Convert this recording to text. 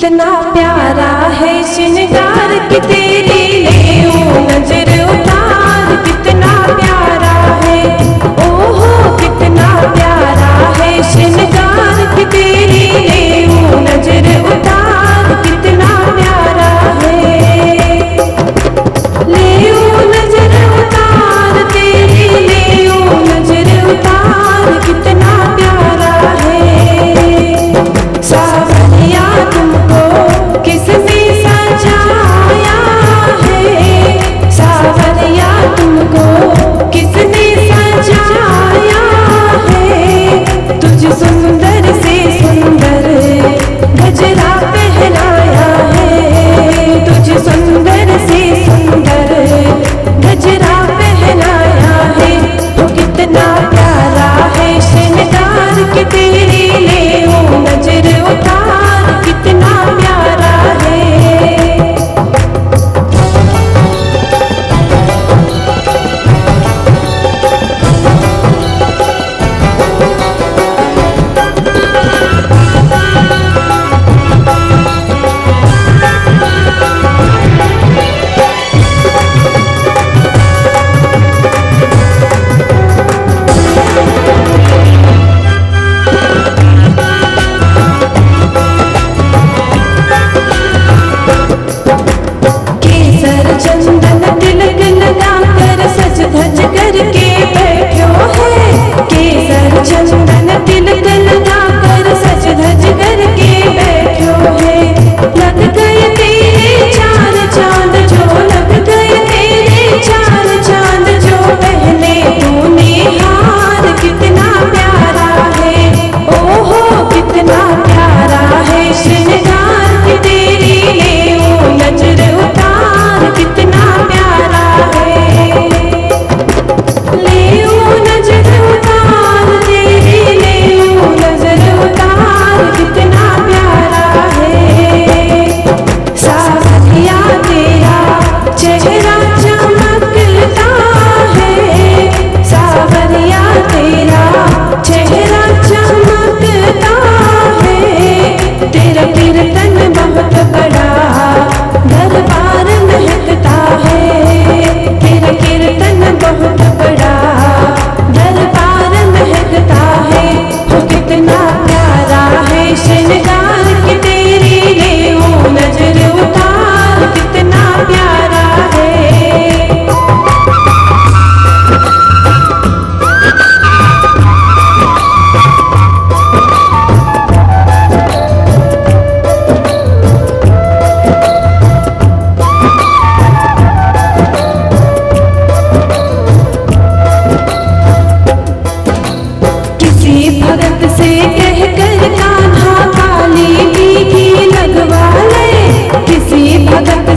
कितना प्यारा है सिंगार की तेरी ले नज़र भगत से कह कर कान्हा काली की लगवा ले। किसी भगत